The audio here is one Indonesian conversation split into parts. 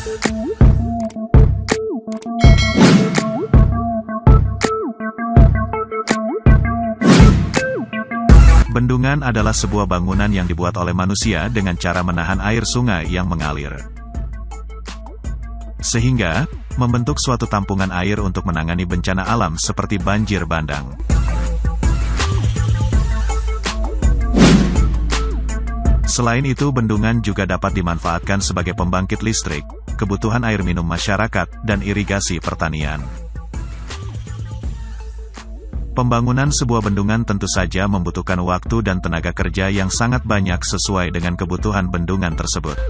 Bendungan adalah sebuah bangunan yang dibuat oleh manusia dengan cara menahan air sungai yang mengalir. Sehingga, membentuk suatu tampungan air untuk menangani bencana alam seperti banjir bandang. Selain itu bendungan juga dapat dimanfaatkan sebagai pembangkit listrik, kebutuhan air minum masyarakat, dan irigasi pertanian. Pembangunan sebuah bendungan tentu saja membutuhkan waktu dan tenaga kerja yang sangat banyak sesuai dengan kebutuhan bendungan tersebut.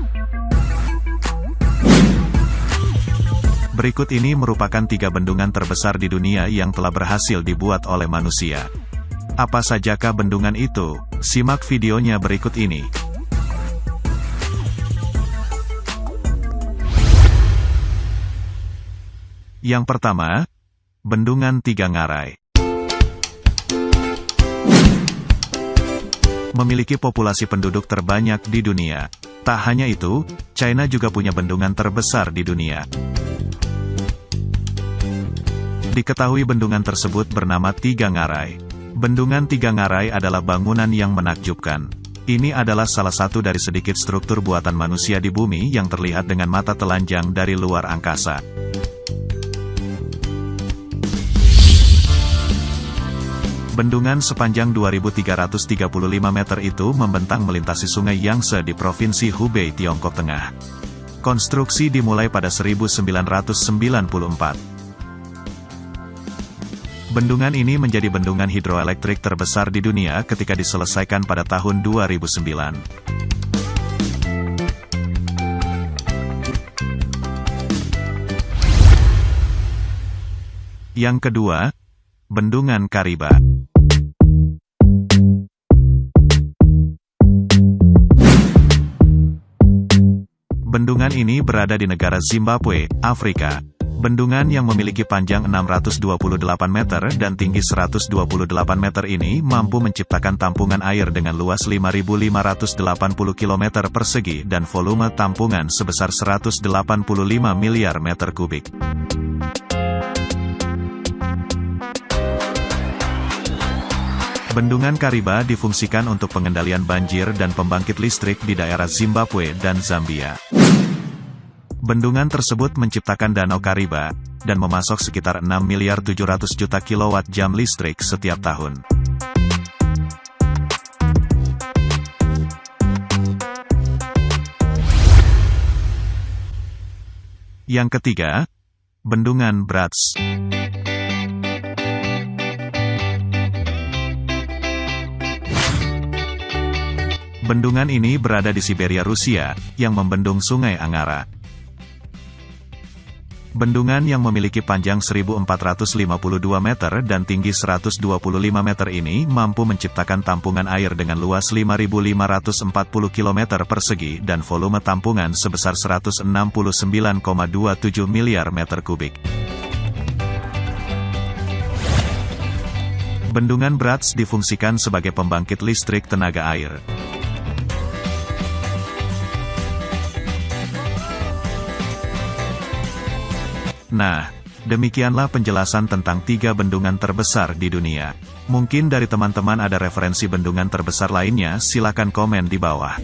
Berikut ini merupakan tiga bendungan terbesar di dunia yang telah berhasil dibuat oleh manusia. Apa sajakah bendungan itu? Simak videonya berikut ini. Yang pertama, Bendungan Tiga Ngarai. memiliki populasi penduduk terbanyak di dunia. Tak hanya itu, China juga punya bendungan terbesar di dunia. Diketahui bendungan tersebut bernama Tiga Ngarai. Bendungan Tiga Ngarai adalah bangunan yang menakjubkan. Ini adalah salah satu dari sedikit struktur buatan manusia di bumi yang terlihat dengan mata telanjang dari luar angkasa. Bendungan sepanjang 2.335 meter itu membentang melintasi sungai Yangtze di Provinsi Hubei, Tiongkok Tengah. Konstruksi dimulai pada 1994. Bendungan ini menjadi bendungan hidroelektrik terbesar di dunia ketika diselesaikan pada tahun 2009. Yang kedua, Bendungan Kariba. Bendungan ini berada di negara Zimbabwe, Afrika. Bendungan yang memiliki panjang 628 meter dan tinggi 128 meter ini mampu menciptakan tampungan air dengan luas 5.580 km persegi dan volume tampungan sebesar 185 miliar meter kubik. Bendungan Kariba difungsikan untuk pengendalian banjir dan pembangkit listrik di daerah Zimbabwe dan Zambia. Bendungan tersebut menciptakan Danau Kariba, dan memasok sekitar 6 miliar 700 juta kilowatt jam listrik setiap tahun. Yang ketiga, Bendungan Brats. Bendungan ini berada di Siberia Rusia, yang membendung sungai Angara. Bendungan yang memiliki panjang 1452 meter dan tinggi 125 meter ini mampu menciptakan tampungan air dengan luas 5.540 km persegi dan volume tampungan sebesar 169,27 miliar meter kubik. Bendungan Brats difungsikan sebagai pembangkit listrik tenaga air. Nah, demikianlah penjelasan tentang tiga bendungan terbesar di dunia. Mungkin dari teman-teman ada referensi bendungan terbesar lainnya, silakan komen di bawah.